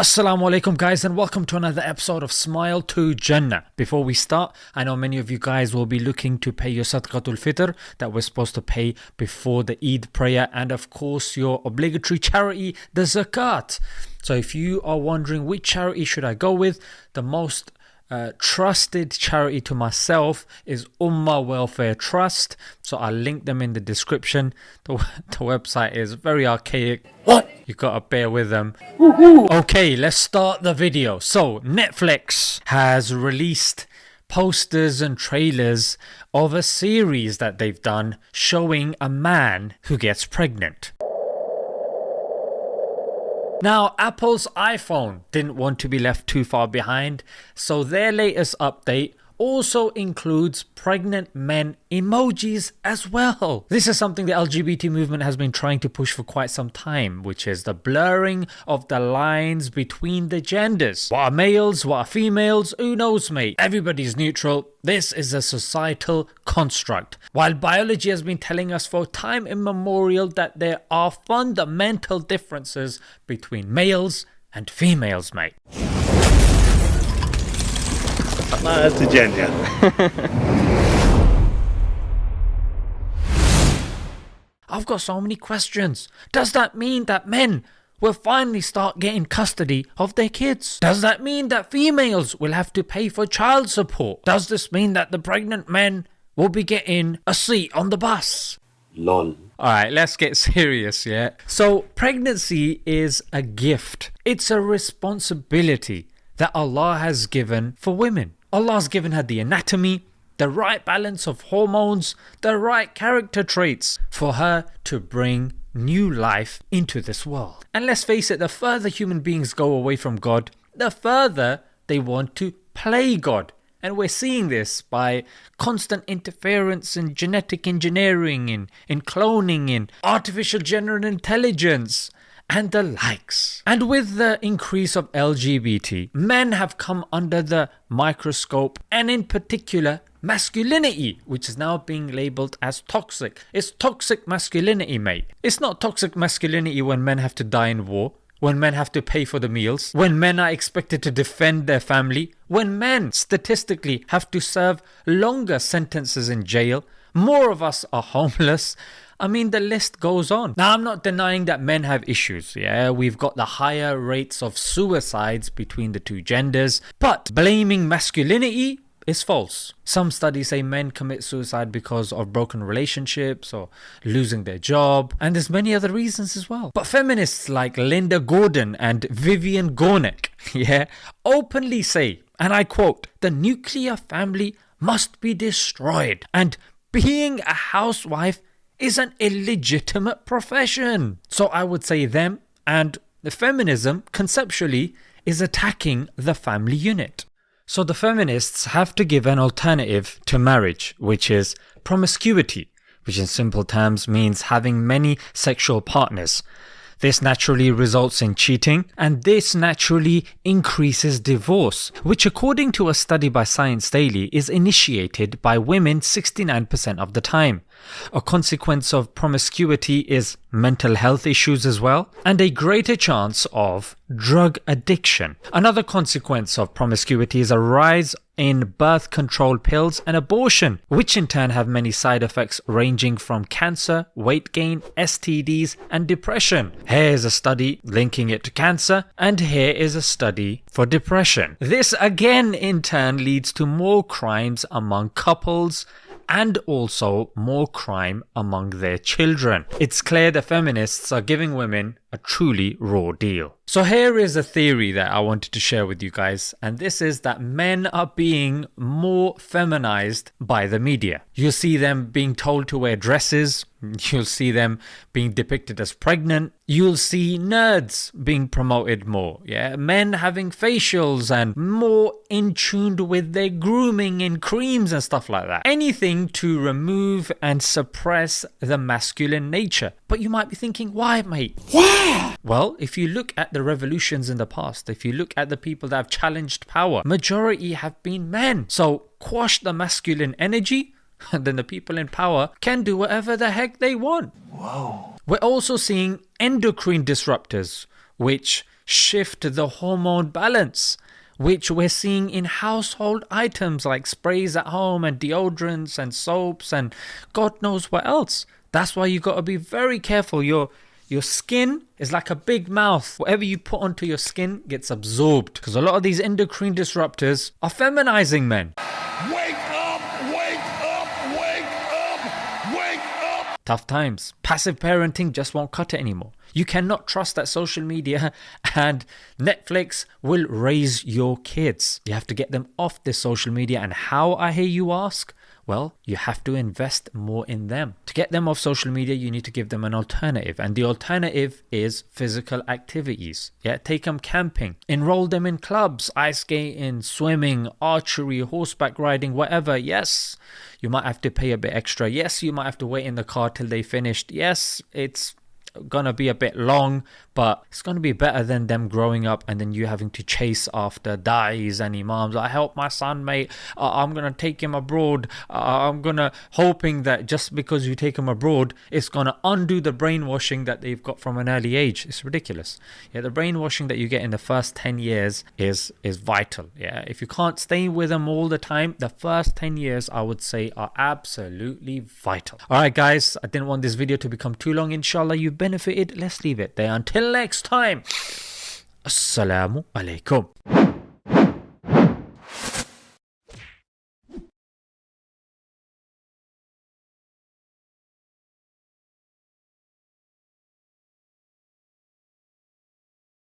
Assalamu alaikum guys and welcome to another episode of Smile to Jannah. Before we start, I know many of you guys will be looking to pay your Sadaqatul Fitr that we're supposed to pay before the Eid prayer and of course your obligatory charity, the Zakat. So if you are wondering which charity should I go with, the most uh, trusted charity to myself is Ummah Welfare Trust. So I'll link them in the description. The, the website is very archaic. What? You gotta bear with them. Okay, let's start the video. So Netflix has released posters and trailers of a series that they've done showing a man who gets pregnant. Now, Apple's iPhone didn't want to be left too far behind, so their latest update also includes pregnant men emojis as well. This is something the LGBT movement has been trying to push for quite some time, which is the blurring of the lines between the genders. What are males, what are females, who knows mate? Everybody's neutral. This is a societal construct. While biology has been telling us for time immemorial that there are fundamental differences between males and females mate. That's a gender. I've got so many questions. Does that mean that men will finally start getting custody of their kids? Does that mean that females will have to pay for child support? Does this mean that the pregnant men will be getting a seat on the bus? Lol. Alright, let's get serious, yeah? So, pregnancy is a gift, it's a responsibility that Allah has given for women. Allah's given her the anatomy, the right balance of hormones, the right character traits for her to bring new life into this world. And let's face it, the further human beings go away from God, the further they want to play God. And we're seeing this by constant interference in genetic engineering, in, in cloning, in artificial general intelligence, and the likes. And with the increase of LGBT, men have come under the microscope, and in particular, masculinity, which is now being labeled as toxic. It's toxic masculinity, mate. It's not toxic masculinity when men have to die in war. When men have to pay for the meals, when men are expected to defend their family, when men statistically have to serve longer sentences in jail, more of us are homeless, I mean, the list goes on. Now, I'm not denying that men have issues. Yeah, we've got the higher rates of suicides between the two genders, but blaming masculinity is false. Some studies say men commit suicide because of broken relationships or losing their job, and there's many other reasons as well. But feminists like Linda Gordon and Vivian Gornick, yeah, openly say, and I quote, the nuclear family must be destroyed, and being a housewife is an illegitimate profession. So I would say them and the feminism conceptually is attacking the family unit. So the feminists have to give an alternative to marriage, which is promiscuity, which in simple terms means having many sexual partners. This naturally results in cheating, and this naturally increases divorce, which, according to a study by Science Daily, is initiated by women 69% of the time. A consequence of promiscuity is mental health issues as well, and a greater chance of drug addiction. Another consequence of promiscuity is a rise in birth control pills and abortion, which in turn have many side effects ranging from cancer, weight gain, STDs, and depression. Here is a study linking it to cancer, and here is a study for depression. This again in turn leads to more crimes among couples and also more crime among their children. It's clear the feminists are giving women a truly raw deal. So here is a theory that I wanted to share with you guys, and this is that men are being more feminized by the media. You'll see them being told to wear dresses, you'll see them being depicted as pregnant, you'll see nerds being promoted more, yeah, men having facials and more in tune with their grooming and creams and stuff like that. Anything to remove and suppress the masculine nature. But you might be thinking, why, mate? Why? Well, if you look at the revolutions in the past, if you look at the people that have challenged power, majority have been men. So quash the masculine energy, and then the people in power can do whatever the heck they want. Whoa. We're also seeing endocrine disruptors, which shift the hormone balance which we're seeing in household items like sprays at home and deodorants and soaps and God knows what else. That's why you got to be very careful. Your your skin is like a big mouth. Whatever you put onto your skin gets absorbed because a lot of these endocrine disruptors are feminizing men. Wake up! Wake up! Wake up! Wake up! Tough times. Passive parenting just won't cut it anymore. You cannot trust that social media and Netflix will raise your kids. You have to get them off this social media. And how, I hear you ask? Well, you have to invest more in them. To get them off social media, you need to give them an alternative. And the alternative is physical activities. Yeah, take them camping, enroll them in clubs, ice skating, swimming, archery, horseback riding, whatever. Yes, you might have to pay a bit extra. Yes, you might have to wait in the car till they finished. Yes, it's gonna be a bit long, but it's gonna be better than them growing up and then you having to chase after dais and imams. I help my son, mate. Uh, I'm gonna take him abroad. Uh, I'm gonna hoping that just because you take him abroad, it's gonna undo the brainwashing that they've got from an early age. It's ridiculous. Yeah, the brainwashing that you get in the first ten years is is vital. Yeah, if you can't stay with them all the time, the first ten years I would say are absolutely vital. All right, guys. I didn't want this video to become too long. Inshallah, you benefited. Let's leave it there. Until next time. Assalamu alaikum.